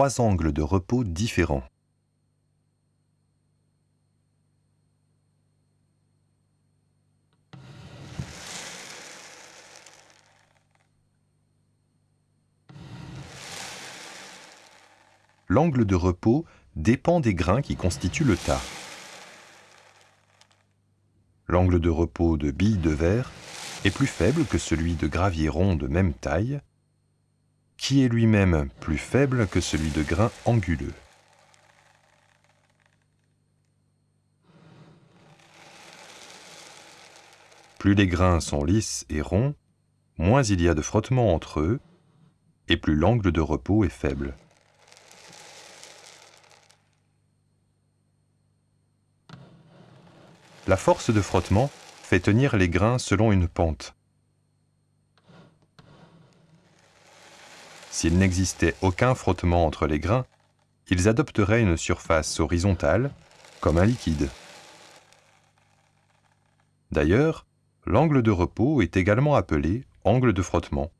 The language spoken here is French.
trois angles de repos différents. L'angle de repos dépend des grains qui constituent le tas. L'angle de repos de billes de verre est plus faible que celui de gravier rond de même taille, qui est lui-même plus faible que celui de grain anguleux. Plus les grains sont lisses et ronds, moins il y a de frottement entre eux, et plus l'angle de repos est faible. La force de frottement fait tenir les grains selon une pente. S'il n'existait aucun frottement entre les grains, ils adopteraient une surface horizontale, comme un liquide. D'ailleurs, l'angle de repos est également appelé angle de frottement.